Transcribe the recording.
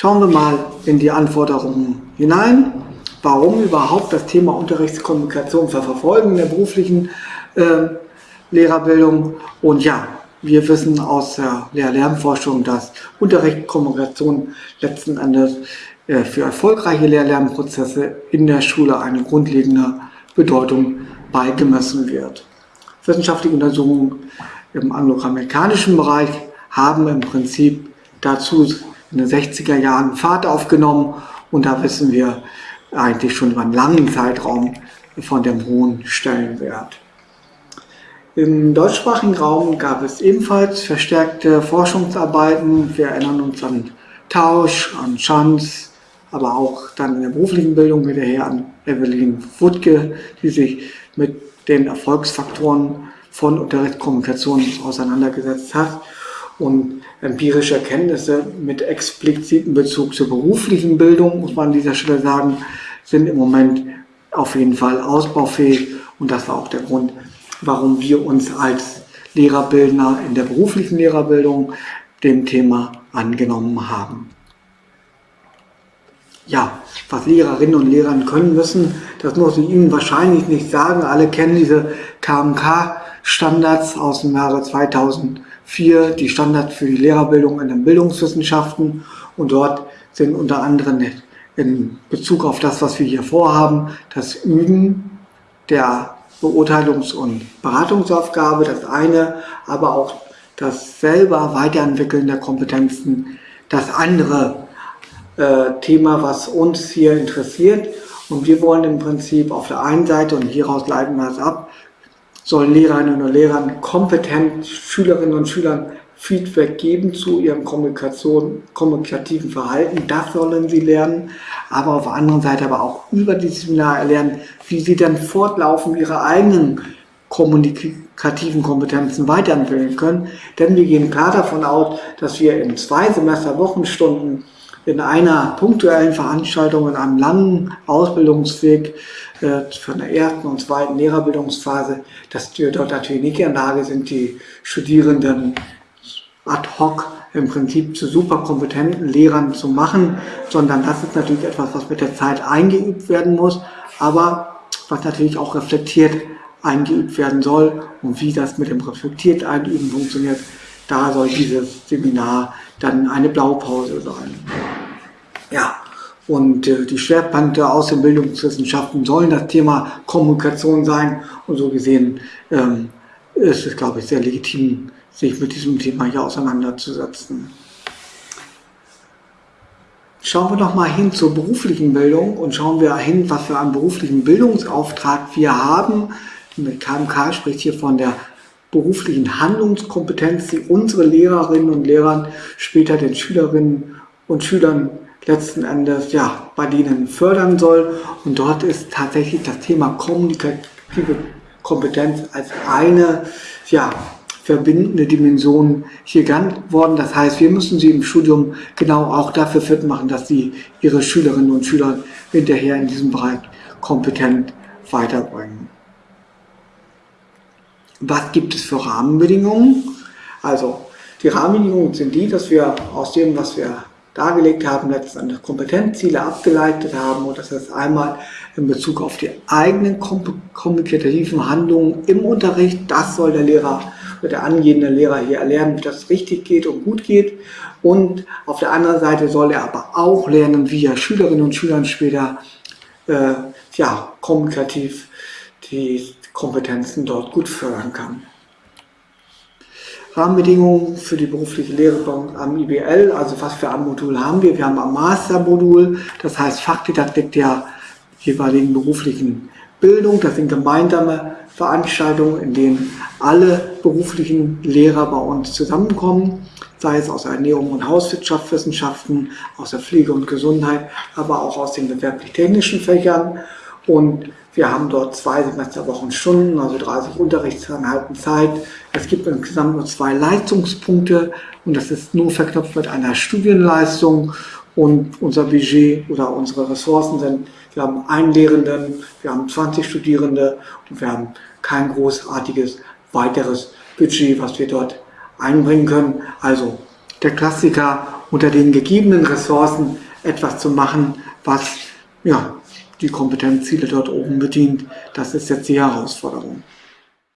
Schauen wir mal in die Anforderungen hinein. Warum überhaupt das Thema Unterrichtskommunikation verfolgen in der beruflichen äh, Lehrerbildung? Und ja, wir wissen aus der Lehr-Lernforschung, dass Unterrichtskommunikation letzten Endes äh, für erfolgreiche Lehr-Lernprozesse in der Schule eine grundlegende Bedeutung beigemessen wird. Wissenschaftliche Untersuchungen im angloamerikanischen Bereich haben im Prinzip dazu in den 60er Jahren Fahrt aufgenommen und da wissen wir eigentlich schon über einen langen Zeitraum von dem hohen Stellenwert. Im deutschsprachigen Raum gab es ebenfalls verstärkte Forschungsarbeiten. Wir erinnern uns an Tausch, an Schanz, aber auch dann in der beruflichen Bildung hinterher an Evelyn Wuttke, die sich mit den Erfolgsfaktoren von Unterrichtskommunikation auseinandergesetzt hat und empirische Erkenntnisse mit explizitem Bezug zur beruflichen Bildung, muss man an dieser Stelle sagen, sind im Moment auf jeden Fall ausbaufähig und das war auch der Grund, warum wir uns als Lehrerbildner in der beruflichen Lehrerbildung dem Thema angenommen haben. Ja, was Lehrerinnen und Lehrer können müssen, das muss ich Ihnen wahrscheinlich nicht sagen. Alle kennen diese KMK-Standards aus dem Jahre 2004, die Standards für die Lehrerbildung in den Bildungswissenschaften. Und dort sind unter anderem in Bezug auf das, was wir hier vorhaben, das Üben der Beurteilungs- und Beratungsaufgabe, das eine, aber auch das selber Weiterentwickeln der Kompetenzen, das andere äh, Thema, was uns hier interessiert. Und wir wollen im Prinzip auf der einen Seite, und hieraus leiten wir es ab, sollen Lehrerinnen und Lehrern kompetent Schülerinnen und Schülern Feedback geben zu ihrem Kommunikation, kommunikativen Verhalten. Das sollen sie lernen. Aber auf der anderen Seite aber auch über dieses Seminar lernen, wie sie dann fortlaufend ihre eigenen kommunikativen Kompetenzen weiterentwickeln können. Denn wir gehen klar davon aus, dass wir in zwei Semester Wochenstunden in einer punktuellen Veranstaltung, in einem langen Ausbildungsweg von der ersten und zweiten Lehrerbildungsphase, dass wir dort natürlich nicht in der Lage sind, die Studierenden ad hoc im Prinzip zu super kompetenten Lehrern zu machen, sondern das ist natürlich etwas, was mit der Zeit eingeübt werden muss, aber was natürlich auch reflektiert eingeübt werden soll und wie das mit dem reflektiert Einüben funktioniert, da soll dieses Seminar dann eine Blaupause sein. Ja, und äh, die Schwerpunkte aus den Bildungswissenschaften sollen das Thema Kommunikation sein und so gesehen ähm, ist es, glaube ich, sehr legitim, sich mit diesem Thema hier auseinanderzusetzen. Schauen wir noch mal hin zur beruflichen Bildung und schauen wir hin, was für einen beruflichen Bildungsauftrag wir haben. Mit KMK spricht hier von der beruflichen Handlungskompetenz, die unsere Lehrerinnen und Lehrer später den Schülerinnen und Schülern letzten Endes ja, bei denen fördern soll. Und dort ist tatsächlich das Thema kommunikative Kompetenz als eine ja, verbindende Dimension hier genannt worden. Das heißt, wir müssen sie im Studium genau auch dafür fit machen, dass sie ihre Schülerinnen und Schüler hinterher in diesem Bereich kompetent weiterbringen. Was gibt es für Rahmenbedingungen? Also die Rahmenbedingungen sind die, dass wir aus dem, was wir dargelegt haben, letztendlich Kompetenzziele abgeleitet haben und das ist einmal in Bezug auf die eigenen kommunikativen Handlungen im Unterricht. Das soll der Lehrer oder der angehende Lehrer hier erlernen, wie das richtig geht und gut geht. Und auf der anderen Seite soll er aber auch lernen, wie er Schülerinnen und Schülern später äh, ja, kommunikativ die Kompetenzen dort gut fördern kann. Rahmenbedingungen für die berufliche Lehre am IBL, also was für ein Modul haben wir? Wir haben ein Mastermodul, das heißt Fachdidaktik der jeweiligen beruflichen Bildung. Das sind gemeinsame Veranstaltungen, in denen alle beruflichen Lehrer bei uns zusammenkommen, sei es aus Ernährung und Hauswirtschaftswissenschaften, aus der Pflege und Gesundheit, aber auch aus den gewerblich-technischen Fächern. Und wir haben dort zwei Semesterwochenstunden, also 30 Unterrichtseinheiten Zeit. Es gibt insgesamt nur zwei Leistungspunkte und das ist nur verknüpft mit einer Studienleistung. Und unser Budget oder unsere Ressourcen sind, wir haben einen Lehrenden, wir haben 20 Studierende und wir haben kein großartiges weiteres Budget, was wir dort einbringen können. Also der Klassiker unter den gegebenen Ressourcen etwas zu machen, was ja, die Kompetenzziele dort oben bedient. Das ist jetzt die Herausforderung.